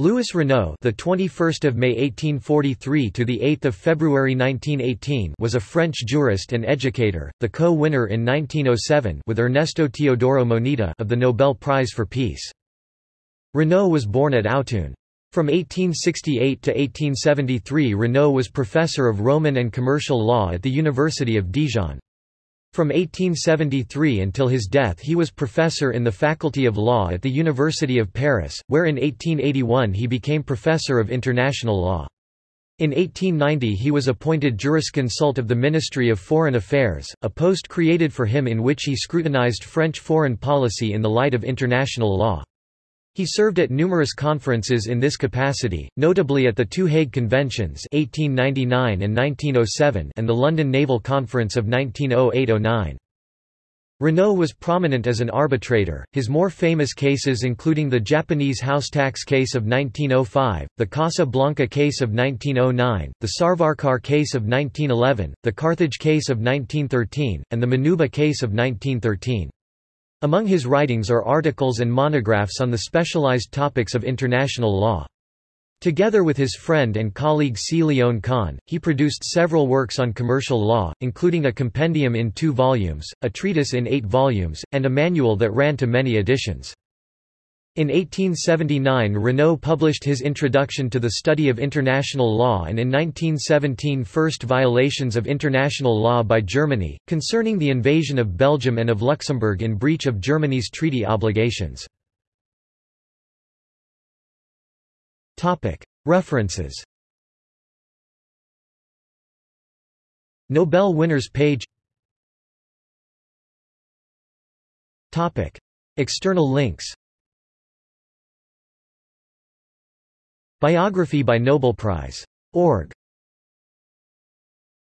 Louis Renault, the 21st of May 1843 to the 8th of February 1918, was a French jurist and educator, the co-winner in 1907 with Ernesto Teodoro Moneta of the Nobel Prize for Peace. Renault was born at Autun. From 1868 to 1873 Renault was professor of Roman and commercial law at the University of Dijon. From 1873 until his death he was professor in the Faculty of Law at the University of Paris, where in 1881 he became professor of international law. In 1890 he was appointed jurisconsult of the Ministry of Foreign Affairs, a post created for him in which he scrutinized French foreign policy in the light of international law. He served at numerous conferences in this capacity, notably at the two Hague Conventions 1899 and 1907 and the London Naval Conference of 1908–09. Renault was prominent as an arbitrator, his more famous cases including the Japanese house tax case of 1905, the Casablanca case of 1909, the Savarkar case of 1911, the Carthage case of 1913, and the Manouba case of 1913. Among his writings are articles and monographs on the specialized topics of international law. Together with his friend and colleague C. Lyon-Caen, he produced several works on commercial law, including a compendium in two volumes, a treatise in eight volumes, and a manual that ran to many editions. In 1879 Renault published his Introduction to the Study of International Law and in 1917 First Violations of International Law by Germany, concerning the invasion of Belgium and of Luxembourg in breach of Germany's treaty obligations. References Nobel winners page External links Biography by Nobel Prize. Org.